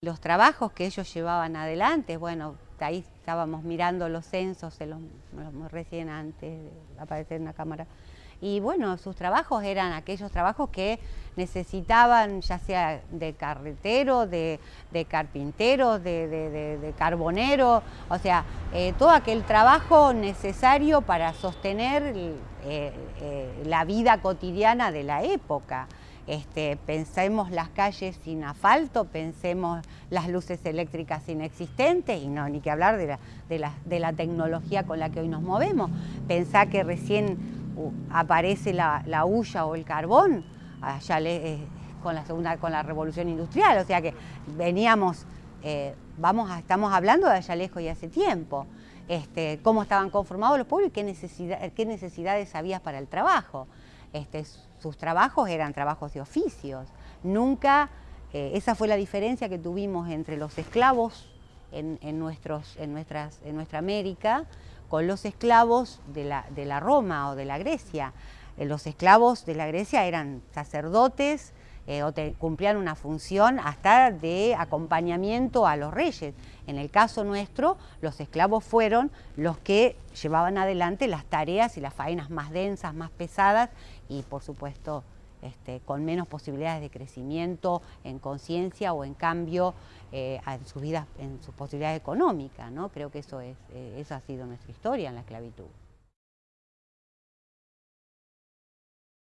Los trabajos que ellos llevaban adelante, bueno, ahí estábamos mirando los censos, los, recién antes de aparecer en la cámara, y bueno, sus trabajos eran aquellos trabajos que necesitaban, ya sea de carretero, de, carpintero, de, carbonero, o sea, eh, todo aquel trabajo necesario para sostener eh, eh, la vida cotidiana de la época. Este, pensemos las calles sin asfalto, pensemos las luces eléctricas inexistentes y no, ni que hablar de la, tecnología con la que hoy nos movemos. Pensá que recién uh, aparece la, la hulla o el carbón, allá eh, con la segunda, con la revolución industrial, o sea que veníamos, eh, vamos estamos hablando de allá lejos y hace tiempo. Este, cómo estaban conformados los pueblos y qué, necesidad, qué necesidades había para el trabajo. Este, sus trabajos eran trabajos de oficios. Nunca, eh, esa fue la diferencia que tuvimos entre los esclavos en, nuestros, en, nuestras, en nuestra América con los esclavos de la, de la Roma o de la Grecia. Eh, los esclavos de la Grecia eran sacerdotes, eh, o cumplían una función hasta de acompañamiento a los reyes. En el caso nuestro, los esclavos fueron los que llevaban adelante las tareas y las faenas más densas, más pesadas y por supuesto este, con menos posibilidades de crecimiento en conciencia o en cambio eh, en sus vidas, en sus posibilidades económicas. ¿no? Creo que eso, es, eh, eso ha sido nuestra historia en la esclavitud.